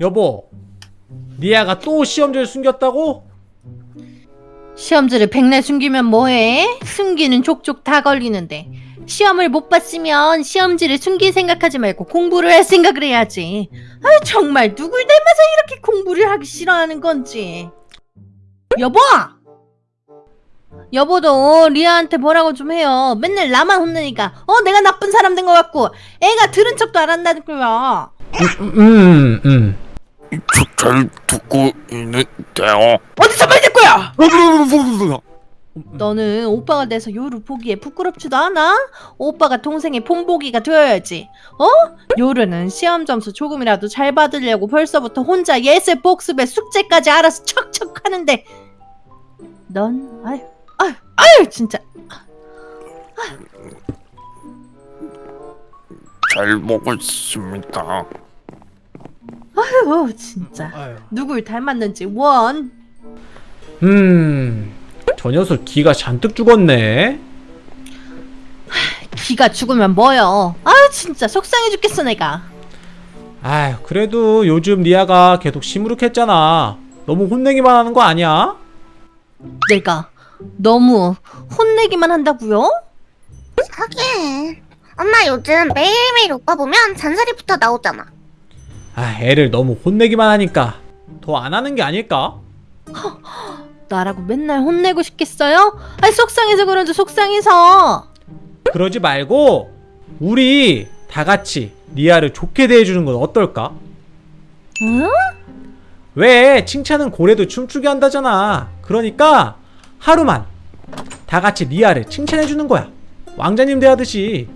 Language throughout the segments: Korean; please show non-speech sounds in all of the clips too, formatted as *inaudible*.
여보 리아가 또 시험지를 숨겼다고? 시험지를 백날 숨기면 뭐해? 숨기는 족족 다 걸리는데 시험을 못 봤으면 시험지를 숨길 생각하지 말고 공부를 할 생각을 해야지 아 정말 누굴 닮아서 이렇게 공부를 하기 싫어하는 건지 여보! 여보도 리아한테 뭐라고 좀 해요 맨날 나만 혼내니까 어 내가 나쁜 사람 된 것 같고 애가 들은 척도 안 한다고요 음, 음. 저, 잘 듣고 있는데요. 어디서 말 듣고요 너는 오빠가 돼서 요루 보기에 부끄럽지도 않아? 오빠가 동생의 본보기가 되어야지. 어? 요루는 시험 점수 조금이라도 잘 받으려고 벌써부터 혼자 예술 복습에 숙제까지 알아서 척척 하는데 넌 아유 아유 아유 진짜 잘 먹었습니다. 아유 진짜 아유. 누굴 닮았는지 원 음, 저 녀석 기가 잔뜩 죽었네. 기가 죽으면 뭐여 아 진짜 속상해 죽겠어 내가 아휴, 그래도 요즘 리아가 계속 시무룩했잖아. 너무 혼내기만 하는 거 아니야? 내가 너무 혼내기만 한다고요? 하긴 엄마 요즘 매일매일 오빠 보면 잔소리부터 나오잖아 아, 애를 너무 혼내기만 하니까 더 안 하는 게 아닐까? 나라고 맨날 혼내고 싶겠어요? 아니 속상해서 그런지 속상해서 그러지 말고 우리 다 같이 리아를 좋게 대해주는 건 어떨까? 응? 왜 칭찬은 고래도 춤추게 한다잖아. 그러니까 하루만 다 같이 리아를 칭찬해주는 거야. 왕자님 대하듯이.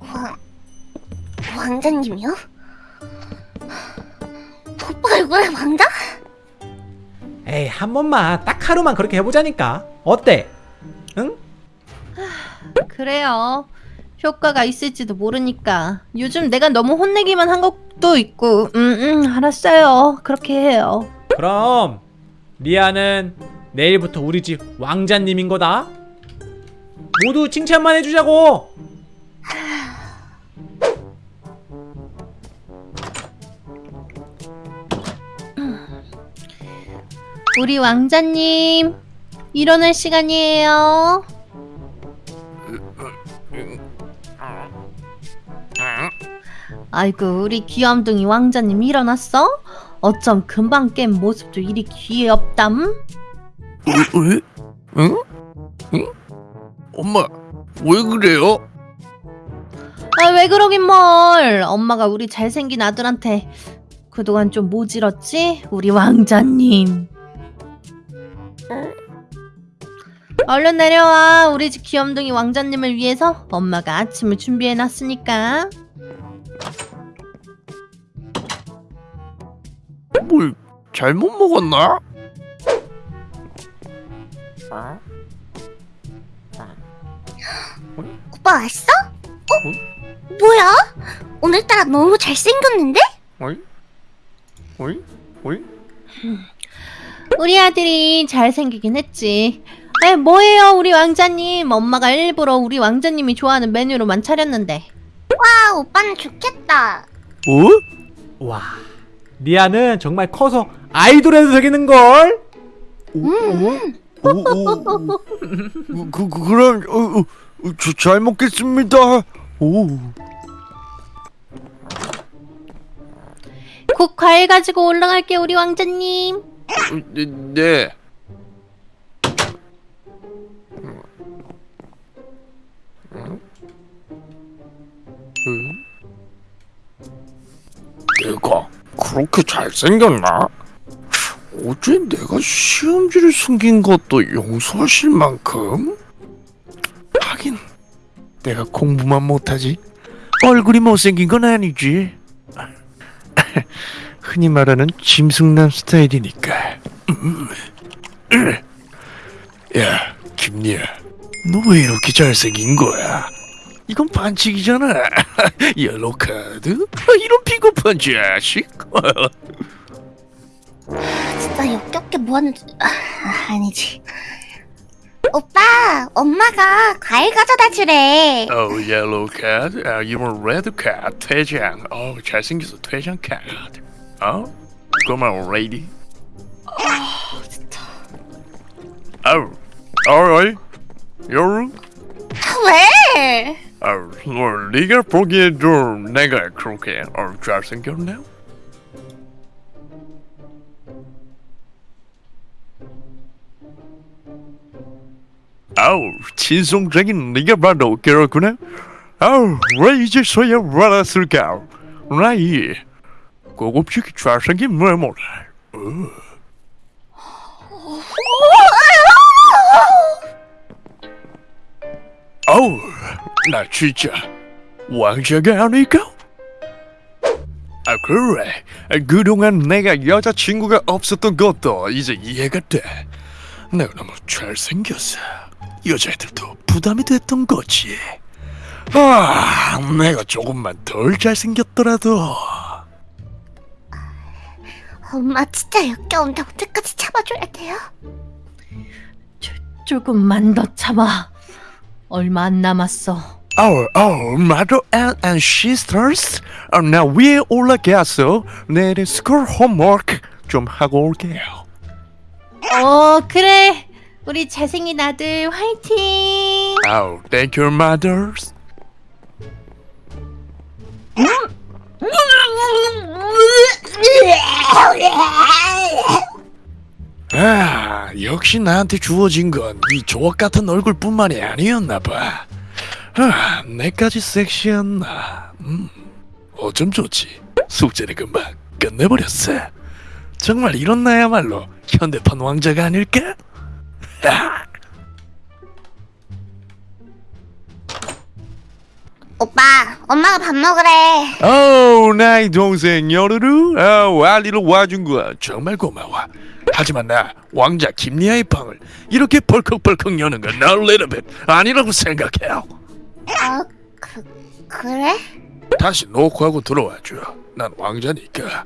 왕... 왕자님이요? 오빠 얼굴에 왕자? 에이 한 번만 딱 하루만 그렇게 해보자니까. 어때? 응? 그래요 효과가 있을지도 모르니까 요즘 내가 너무 혼내기만 한 것도 있고 음, 음 알았어요 그렇게 해요 그럼 리아는 내일부터 우리 집 왕자님인 거다. 모두 칭찬만 해주자고. 우리 왕자님 일어날 시간이에요 아이고 우리 귀염둥이 왕자님 일어났어? 어쩜 금방 깬 모습도 이리 귀엽담? 왜? 응? 응? 엄마, 왜 그래요? 아 왜 그러긴 뭘 엄마가 우리 잘생긴 아들한테 그동안 좀 모질었지? 우리 왕자님 얼른 내려와 우리 집 귀염둥이 왕자님을 위해서 엄마가 아침을 준비해놨으니까 뭘 잘못 먹었나? 오빠 왔어? 어? 뭐야? 오늘따라 너무 잘생겼는데? 어이? 어이? 어이? 우리 아들이 잘생기긴 했지 에 뭐예요 우리 왕자님 엄마가 일부러 우리 왕자님이 좋아하는 메뉴로만 차렸는데 아 오빠는 좋겠다 어? 와 리아는 정말 커서 아이돌에도 되겠는걸? 오, 오, 오, 그, 그, 그럼, 어, 어, 어, 저, 잘 먹겠습니다. 오. 곧 과일 가지고 올라갈게 우리 왕자님 네, 네. 내가 그렇게 잘생겼나? 어제 내가 시험지를 숨긴 것도 용서하실 만큼? 하긴 내가 공부만 못하지 얼굴이 못생긴 건 아니지 *laughs* 흔히 말하는 짐승남 스타일이니까. 음. *clears throat* 야, 김리아, 너왜 이렇게 잘생긴 거야? 이건 반칙이잖아. *laughs* 옐로 카드? 아, 이런 비겁한 자식. *laughs* 진짜 역겹게 뭐하는 아, 아니지 오빠, 엄마가 과일 가져다 주래. 어, 옐로우 카드, 아, 이번 레드 카드, 퇴장. 어, 잘생겨서 퇴장 카드. 어? 고마워, lady. 아, 진짜. 아우, 어이, 여루. 왜? 아우, 뭐, 네가 보기에도 내가 그렇게 어, 잘생겼나? 아우, 친송적인 네가 봐도 그렇구나. 아우, 왜 이제서야 알았을까? 나이 고급지게 잘생긴 외모를. 아우, 나 진짜 왕자가 아닐까? 아 그래. 그동안 내가 여자친구가 없었던 것도 이제 이해가 돼. 내가 너무 잘생겨서 여자애들도 부담이 됐던 거지. 아 내가 조금만 덜 잘생겼더라도 엄마 진짜 역겨운데 언제까지 참아줘야 돼요? 조금만 더 참아. 얼마 안 남았어. Oh, oh, mother and, and sisters 어, 나 위에 올라가서 내일 school homework 좀 하고 올게요 어, 그래. 우리 잘생긴 아들 화이팅. Oh, thank you, mothers. 아, 역시 나한테 주어진 건 이 조각 같은 얼굴뿐만이 아니었나 봐. 아, 내까지 섹시했나? 음, 어쩜 좋지. 숙제를 금방 끝내버렸어. 정말 이런 나야말로 현대판 왕자가 아닐까? 아. 오빠, 엄마가 밥 먹으래. 어우 나의 동생 여르르 어, 알리로 와준 거 정말 고마워. 하지만 나 왕자 김리아의 방을 이렇게 벌컥벌컥 여는 건 널레르벳 아니라고 생각해요. 아, 그, 그래? 다시 노크하고 들어와줘. 난 왕자니까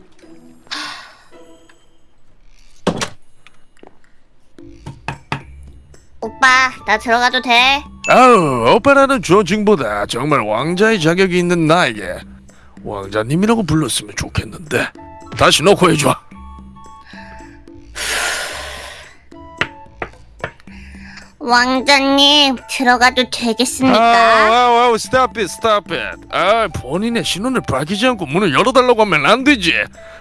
오빠, 나 들어가도 돼? 아우 오빠라는 존칭보다 정말 왕자의 자격이 있는 나에게 왕자님이라고 불렀으면 좋겠는데 다시 노크 해줘 왕자님, 들어가도 되겠습니까? 아우 아우 아우 stop it stop it 아 본인의 신원을 밝히지 않고 문을 열어달라고 하면 안 되지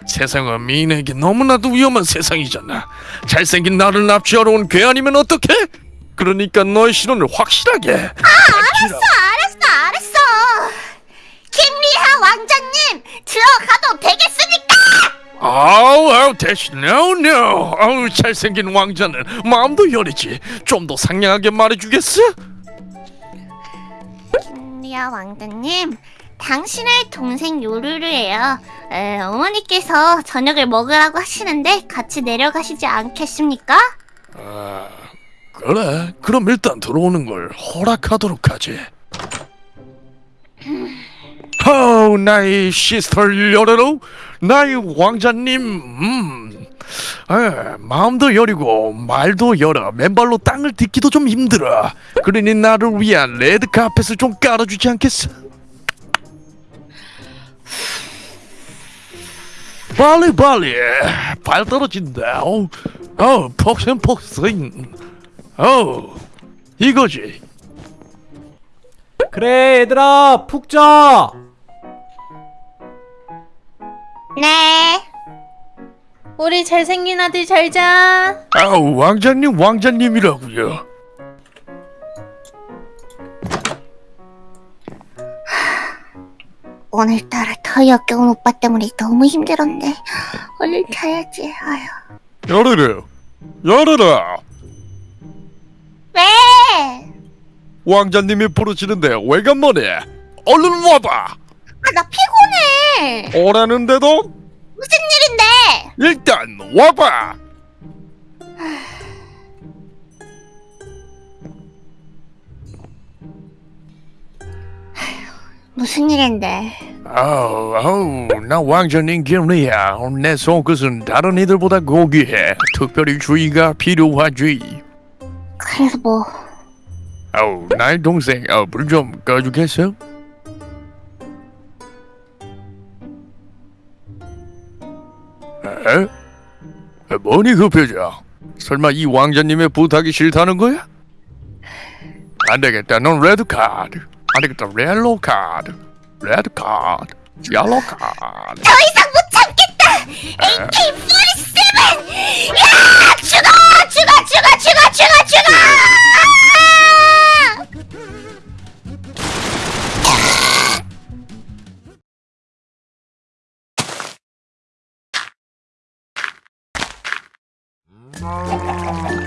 세상은 미인에게 너무나도 위험한 세상이잖아 잘생긴 나를 납치하러 온 괴한이면 어떡해? 그러니까 너의 신원을 확실하게 알았어 알았어, 알았어. 김리하 왕자님, 들어가도 되겠습니까? 아우 아우 대신 no no 아우 잘생긴 왕자는 마음도 여리지 좀 더 상냥하게 말해주겠어? 김리하 왕자님, 당신의 동생 요루루예요. 에, 어머니께서 저녁을 먹으라고 하시는데 같이 내려가시지 않겠습니까? 아 그래 그럼 일단 들어오는 걸 허락하도록 하지. 아우 나의 sister 여러로 나의 왕자님 음. 아, 마음도 여리고 발도 여려 맨발로 땅을 딛기도 좀 힘들어. 그러니 나를 위한 레드 카펫을 좀 깔아주지 않겠어? 빨리 빨리. 발 떨어진다. 어우 어우 폭신 폭신 어우 이거지 그래 얘들아 푹 자. 네. 우리 잘생긴 아들 잘 자. 아우 왕자님 왕자님이라고요 오늘따라 더 역겨운 오빠 때문에 너무 힘들었네. 얼른 자야지. 아휴. 열어라 열어라 왕자님이 부르시는데 왜간만에 얼른 와봐 아, 나 피곤해. 오라는데도 무슨 일인데? 일단 와봐 무슨 일인데? 아우 아우 나 왕자님 기분이야 내 속끝은 다른 이들보다 고귀해 특별히 주의가 필요하지 그래서 뭐 아우 나의 동생 어, 불좀 꺼주겠어? 에? 에, 뭐니 그 표정? 설마 이 왕자님의 부탁이 싫다는 거야? 안 되겠다. 넌 레드 카드. 안 되겠다. 옐로우 카드. 레드 카드. 옐로우 카드. 더 이상 못 참겠다. AK47. 야 죽어 죽어 죽어 죽어 죽어 죽어. Oh.